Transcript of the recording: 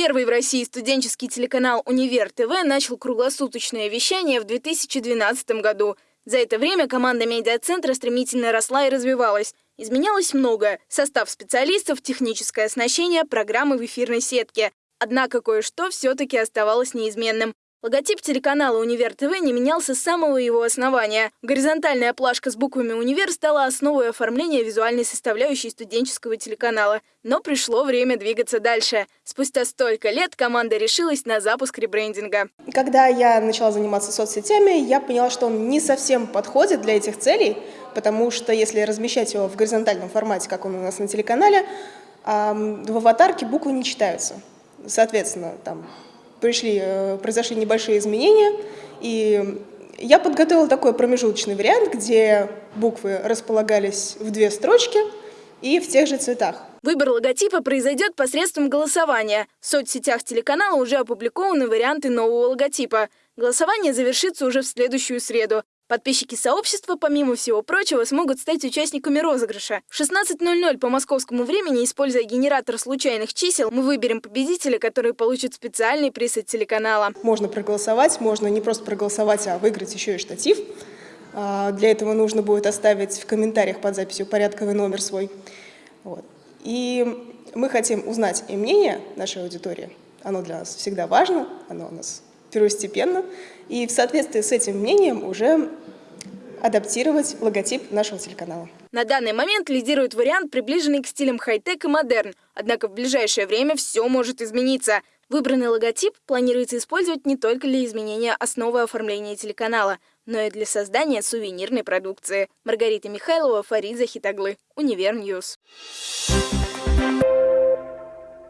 Первый в России студенческий телеканал «Универ ТВ» начал круглосуточное вещание в 2012 году. За это время команда медиацентра стремительно росла и развивалась. Изменялось многое – состав специалистов, техническое оснащение, программы в эфирной сетке. Однако кое-что все-таки оставалось неизменным. Логотип телеканала «Универ ТВ» не менялся с самого его основания. Горизонтальная плашка с буквами «Универ» стала основой оформления визуальной составляющей студенческого телеканала. Но пришло время двигаться дальше. Спустя столько лет команда решилась на запуск ребрендинга. Когда я начала заниматься соцсетями, я поняла, что он не совсем подходит для этих целей, потому что если размещать его в горизонтальном формате, как он у нас на телеканале, в аватарке буквы не читаются. Соответственно, там пришли, э, произошли небольшие изменения, и я подготовила такой промежуточный вариант, где буквы располагались в две строчки и в тех же цветах. Выбор логотипа произойдет посредством голосования. В соцсетях телеканала уже опубликованы варианты нового логотипа. Голосование завершится уже в следующую среду. Подписчики сообщества, помимо всего прочего, смогут стать участниками розыгрыша. В 16.00 по московскому времени, используя генератор случайных чисел, мы выберем победителя, который получит специальный приз от телеканала. Можно проголосовать, можно не просто проголосовать, а выиграть еще и штатив. А, для этого нужно будет оставить в комментариях под записью порядковый номер свой. Вот. И мы хотим узнать и мнение нашей аудитории. Оно для нас всегда важно, оно у нас первостепенно, и в соответствии с этим мнением уже адаптировать логотип нашего телеканала. На данный момент лидирует вариант, приближенный к стилям хай-тек и модерн. Однако в ближайшее время все может измениться. Выбранный логотип планируется использовать не только для изменения основы оформления телеканала, но и для создания сувенирной продукции. Маргарита Михайлова, Фарид Захитаглы, Univer News. Thank